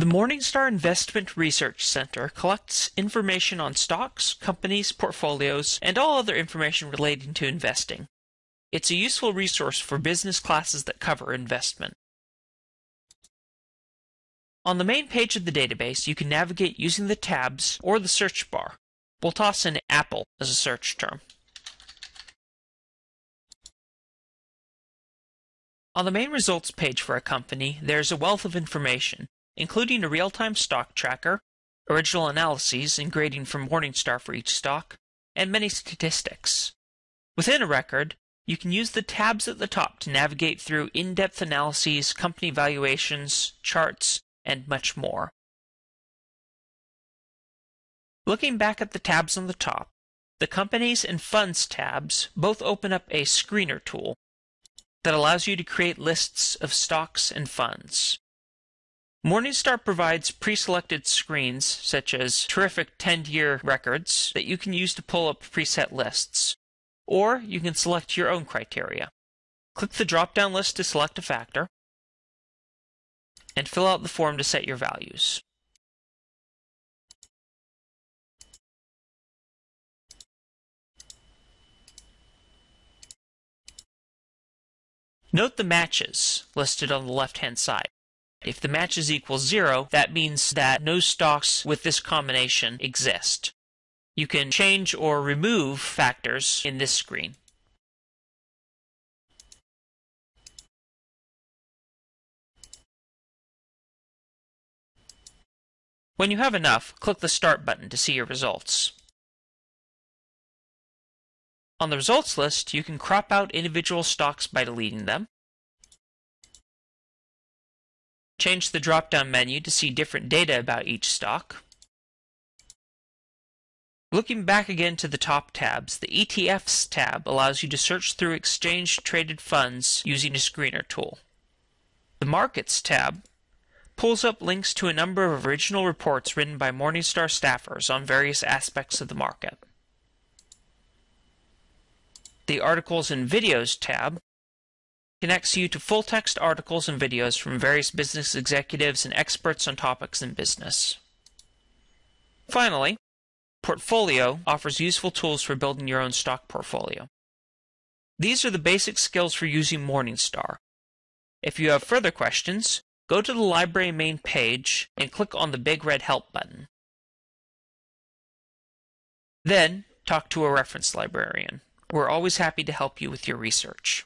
The Morningstar Investment Research Center collects information on stocks, companies, portfolios, and all other information relating to investing. It's a useful resource for business classes that cover investment. On the main page of the database, you can navigate using the tabs or the search bar. We'll toss in Apple as a search term. On the main results page for a company, there's a wealth of information, including a real-time stock tracker, original analyses and grading from Morningstar for each stock, and many statistics. Within a record, you can use the tabs at the top to navigate through in-depth analyses, company valuations, charts, and much more. Looking back at the tabs on the top, the Companies and Funds tabs both open up a screener tool that allows you to create lists of stocks and funds. Morningstar provides pre-selected screens, such as terrific 10-year records, that you can use to pull up preset lists. Or you can select your own criteria. Click the drop-down list to select a factor, and fill out the form to set your values. Note the matches listed on the left-hand side. If the matches equal zero, that means that no stocks with this combination exist. You can change or remove factors in this screen. When you have enough, click the Start button to see your results. On the results list, you can crop out individual stocks by deleting them, change the drop-down menu to see different data about each stock. Looking back again to the top tabs, the ETFs tab allows you to search through exchange-traded funds using a screener tool. The Markets tab pulls up links to a number of original reports written by Morningstar staffers on various aspects of the market. The Articles and Videos tab connects you to full-text articles and videos from various business executives and experts on topics in business. Finally, Portfolio offers useful tools for building your own stock portfolio. These are the basic skills for using Morningstar. If you have further questions, go to the library main page and click on the big red Help button. Then, talk to a reference librarian. We're always happy to help you with your research.